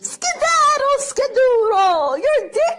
Skedaddle, skedoodle, you're dead.